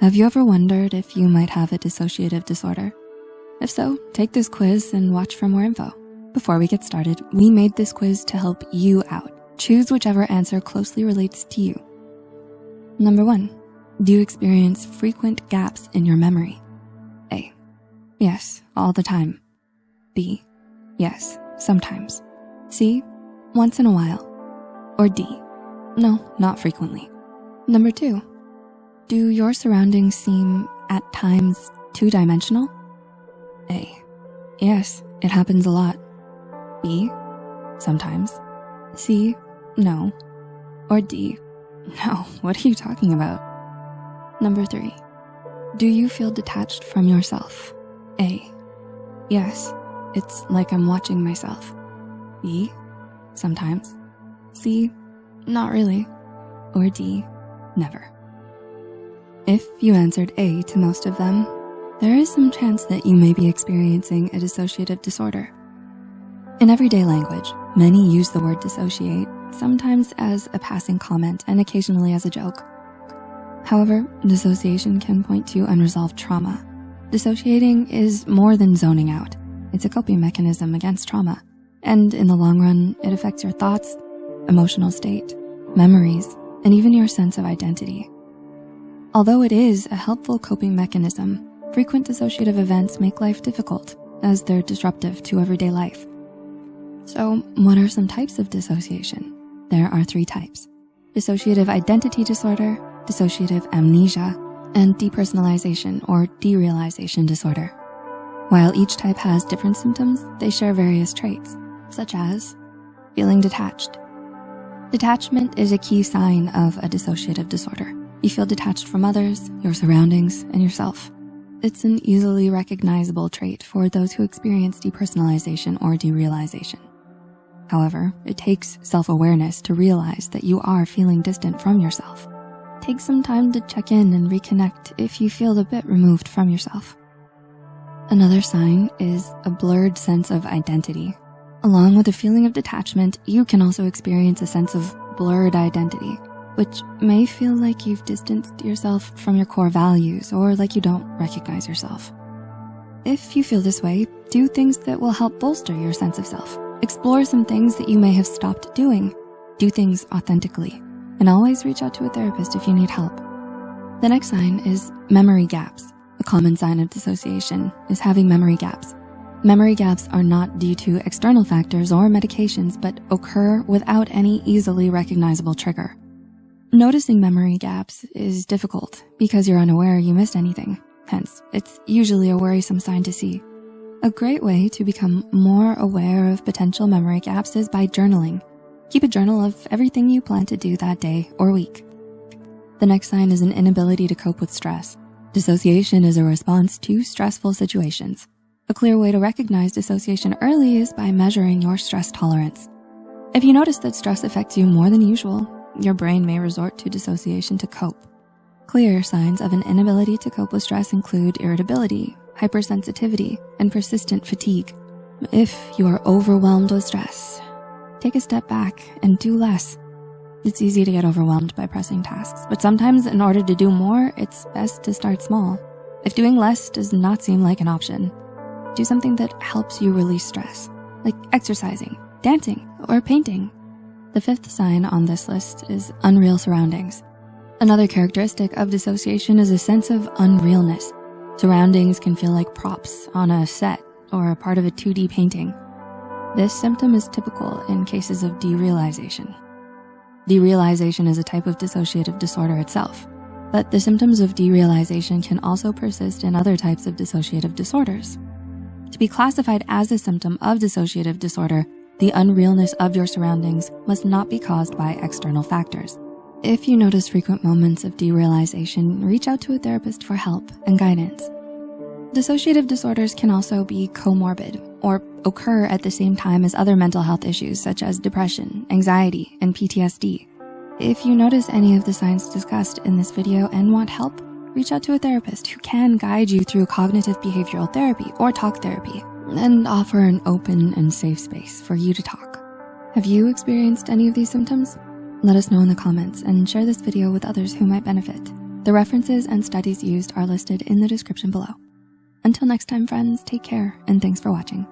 Have you ever wondered if you might have a dissociative disorder? If so, take this quiz and watch for more info. Before we get started, we made this quiz to help you out. Choose whichever answer closely relates to you. Number one, do you experience frequent gaps in your memory? A, yes, all the time. B, yes, sometimes. C, once in a while. Or D, no, not frequently. Number two, do your surroundings seem, at times, two-dimensional? A. Yes, it happens a lot. B. Sometimes. C. No. Or D. No, what are you talking about? Number three. Do you feel detached from yourself? A. Yes, it's like I'm watching myself. B. Sometimes. C. Not really. Or D. Never. If you answered A to most of them, there is some chance that you may be experiencing a dissociative disorder. In everyday language, many use the word dissociate, sometimes as a passing comment and occasionally as a joke. However, dissociation can point to unresolved trauma. Dissociating is more than zoning out. It's a coping mechanism against trauma. And in the long run, it affects your thoughts, emotional state, memories, and even your sense of identity. Although it is a helpful coping mechanism, frequent dissociative events make life difficult as they're disruptive to everyday life. So what are some types of dissociation? There are three types, dissociative identity disorder, dissociative amnesia, and depersonalization or derealization disorder. While each type has different symptoms, they share various traits, such as feeling detached. Detachment is a key sign of a dissociative disorder. You feel detached from others, your surroundings, and yourself. It's an easily recognizable trait for those who experience depersonalization or derealization. However, it takes self-awareness to realize that you are feeling distant from yourself. Take some time to check in and reconnect if you feel a bit removed from yourself. Another sign is a blurred sense of identity. Along with a feeling of detachment, you can also experience a sense of blurred identity which may feel like you've distanced yourself from your core values or like you don't recognize yourself. If you feel this way, do things that will help bolster your sense of self. Explore some things that you may have stopped doing. Do things authentically, and always reach out to a therapist if you need help. The next sign is memory gaps. A common sign of dissociation is having memory gaps. Memory gaps are not due to external factors or medications, but occur without any easily recognizable trigger. Noticing memory gaps is difficult because you're unaware you missed anything. Hence, it's usually a worrisome sign to see. A great way to become more aware of potential memory gaps is by journaling. Keep a journal of everything you plan to do that day or week. The next sign is an inability to cope with stress. Dissociation is a response to stressful situations. A clear way to recognize dissociation early is by measuring your stress tolerance. If you notice that stress affects you more than usual, your brain may resort to dissociation to cope. Clear signs of an inability to cope with stress include irritability, hypersensitivity, and persistent fatigue. If you are overwhelmed with stress, take a step back and do less. It's easy to get overwhelmed by pressing tasks, but sometimes in order to do more, it's best to start small. If doing less does not seem like an option, do something that helps you release stress, like exercising, dancing, or painting. The fifth sign on this list is unreal surroundings. Another characteristic of dissociation is a sense of unrealness. Surroundings can feel like props on a set or a part of a 2D painting. This symptom is typical in cases of derealization. Derealization is a type of dissociative disorder itself, but the symptoms of derealization can also persist in other types of dissociative disorders. To be classified as a symptom of dissociative disorder, the unrealness of your surroundings must not be caused by external factors. If you notice frequent moments of derealization, reach out to a therapist for help and guidance. Dissociative disorders can also be comorbid or occur at the same time as other mental health issues such as depression, anxiety, and PTSD. If you notice any of the signs discussed in this video and want help, reach out to a therapist who can guide you through cognitive behavioral therapy or talk therapy and offer an open and safe space for you to talk. Have you experienced any of these symptoms? Let us know in the comments and share this video with others who might benefit. The references and studies used are listed in the description below. Until next time, friends, take care and thanks for watching.